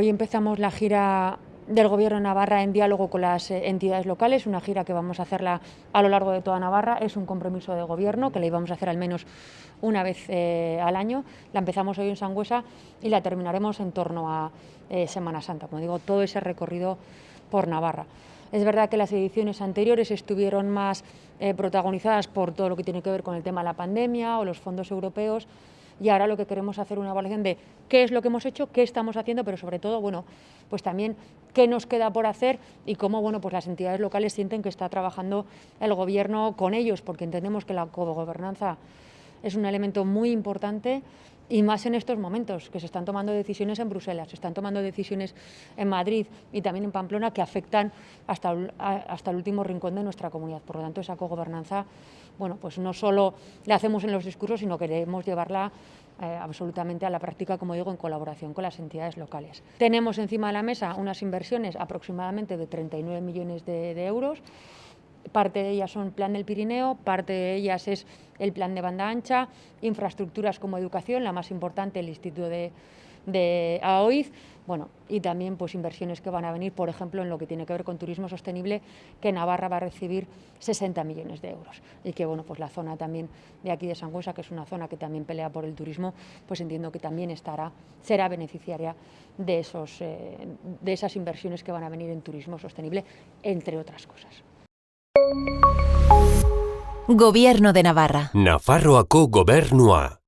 Hoy empezamos la gira del Gobierno de Navarra en diálogo con las eh, entidades locales, una gira que vamos a hacerla a lo largo de toda Navarra, es un compromiso de Gobierno que la íbamos a hacer al menos una vez eh, al año, la empezamos hoy en Sangüesa y la terminaremos en torno a eh, Semana Santa, como digo, todo ese recorrido por Navarra. Es verdad que las ediciones anteriores estuvieron más protagonizadas por todo lo que tiene que ver con el tema de la pandemia o los fondos europeos, y ahora lo que queremos hacer una evaluación de qué es lo que hemos hecho, qué estamos haciendo, pero sobre todo, bueno, pues también qué nos queda por hacer y cómo, bueno, pues las entidades locales sienten que está trabajando el gobierno con ellos, porque entendemos que la cogobernanza es un elemento muy importante y más en estos momentos, que se están tomando decisiones en Bruselas, se están tomando decisiones en Madrid y también en Pamplona que afectan hasta, hasta el último rincón de nuestra comunidad. Por lo tanto, esa cogobernanza, bueno, pues no solo la hacemos en los discursos, sino que queremos llevarla eh, absolutamente a la práctica, como digo, en colaboración con las entidades locales. Tenemos encima de la mesa unas inversiones aproximadamente de 39 millones de euros, Parte de ellas son Plan del Pirineo, parte de ellas es el Plan de Banda Ancha, infraestructuras como educación, la más importante, el Instituto de, de AOIZ, bueno, y también pues inversiones que van a venir, por ejemplo, en lo que tiene que ver con turismo sostenible, que Navarra va a recibir 60 millones de euros. Y que bueno, pues la zona también de aquí de Sangüesa, que es una zona que también pelea por el turismo, pues entiendo que también estará, será beneficiaria de, esos, eh, de esas inversiones que van a venir en turismo sostenible, entre otras cosas. Gobierno de Navarra. Nafarroako gobernua.